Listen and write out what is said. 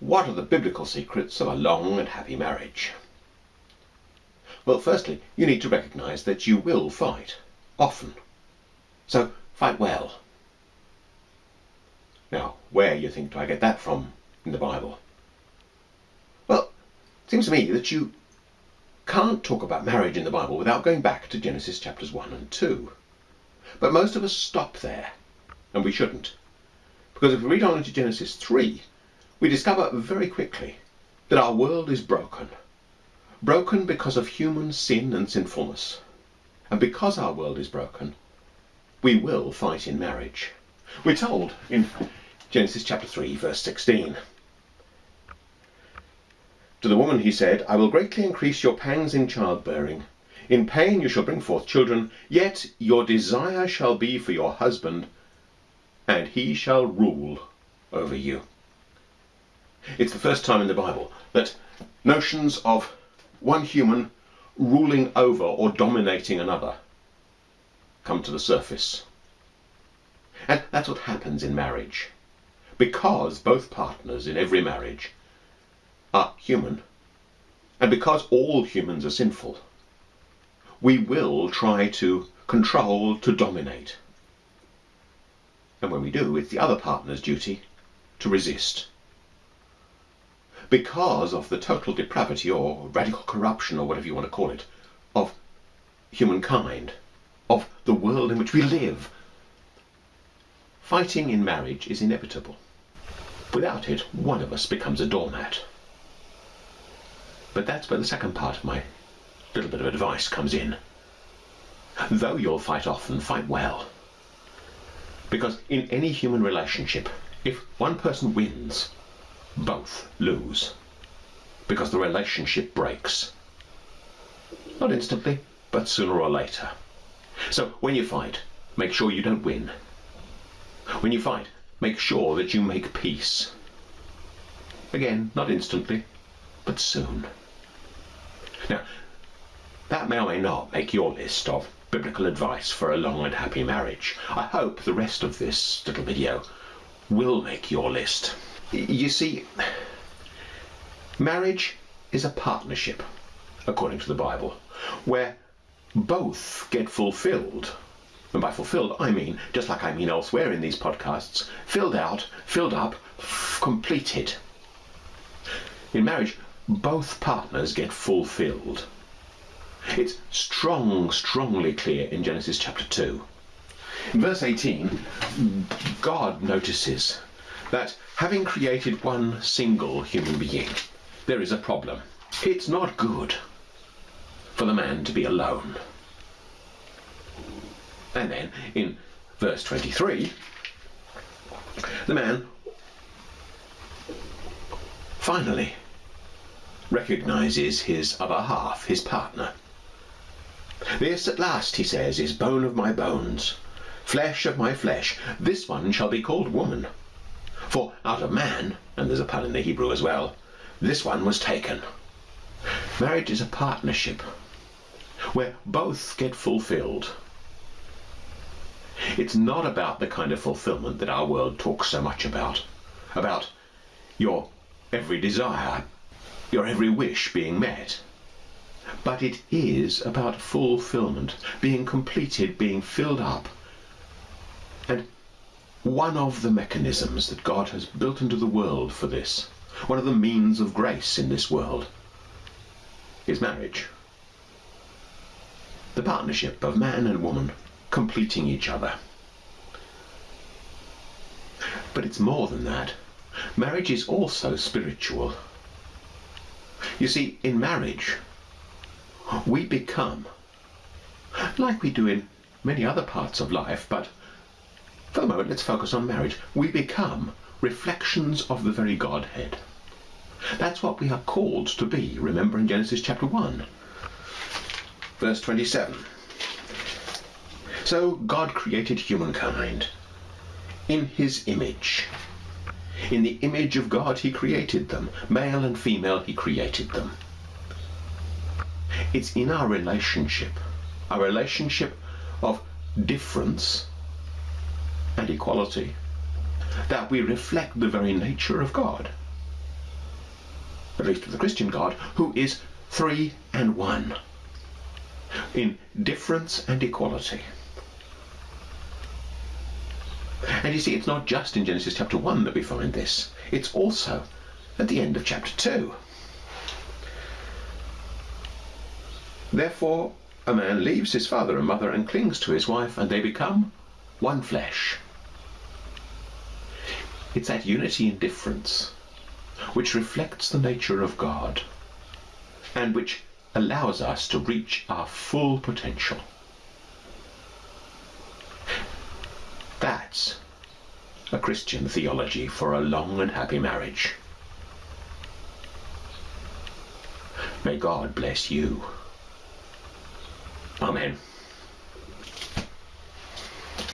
What are the biblical secrets of a long and happy marriage? Well, firstly, you need to recognize that you will fight, often. So fight well. Now, where, you think, do I get that from in the Bible? Well, it seems to me that you can't talk about marriage in the Bible without going back to Genesis chapters 1 and 2. But most of us stop there, and we shouldn't. Because if we read on into Genesis 3, we discover very quickly that our world is broken. Broken because of human sin and sinfulness. And because our world is broken, we will fight in marriage. We're told in Genesis chapter 3, verse 16. To the woman he said, I will greatly increase your pangs in childbearing. In pain you shall bring forth children, yet your desire shall be for your husband, and he shall rule over you. It's the first time in the Bible that notions of one human ruling over or dominating another come to the surface. And that's what happens in marriage. Because both partners in every marriage are human, and because all humans are sinful, we will try to control, to dominate. And when we do, it's the other partner's duty to resist. Because of the total depravity or radical corruption or whatever you want to call it of humankind, of the world in which we live, fighting in marriage is inevitable. Without it, one of us becomes a doormat. But that's where the second part of my little bit of advice comes in. Though you'll fight often, fight well. Because in any human relationship, if one person wins, both lose. Because the relationship breaks. Not instantly, but sooner or later. So when you fight, make sure you don't win. When you fight, make sure that you make peace. Again, not instantly, but soon. Now, that may or may not make your list of biblical advice for a long and happy marriage. I hope the rest of this little video will make your list. You see, marriage is a partnership, according to the Bible, where both get fulfilled. And by fulfilled, I mean, just like I mean elsewhere in these podcasts, filled out, filled up, completed. In marriage, both partners get fulfilled. It's strong, strongly clear in Genesis chapter 2. In verse 18, God notices that having created one single human being, there is a problem. It's not good for the man to be alone. And then in verse 23, the man finally recognizes his other half, his partner. This at last, he says, is bone of my bones, flesh of my flesh. This one shall be called woman. For out of man, and there's a pun in the Hebrew as well, this one was taken. Marriage is a partnership where both get fulfilled. It's not about the kind of fulfillment that our world talks so much about, about your every desire, your every wish being met. But it is about fulfillment, being completed, being filled up. And one of the mechanisms that God has built into the world for this, one of the means of grace in this world, is marriage. The partnership of man and woman completing each other. But it's more than that. Marriage is also spiritual. You see, in marriage, we become, like we do in many other parts of life, but moment let's focus on marriage, we become reflections of the very Godhead. That's what we are called to be, remember in Genesis chapter 1, verse 27. So God created humankind in his image. In the image of God he created them. Male and female he created them. It's in our relationship, our relationship of difference and equality, that we reflect the very nature of God. at least of the Christian God, who is three and one in difference and equality. And you see, it's not just in Genesis chapter 1 that we find this, it's also at the end of chapter 2. Therefore, a man leaves his father and mother and clings to his wife, and they become one flesh. It's that unity in difference which reflects the nature of God and which allows us to reach our full potential. That's a Christian theology for a long and happy marriage. May God bless you. Amen.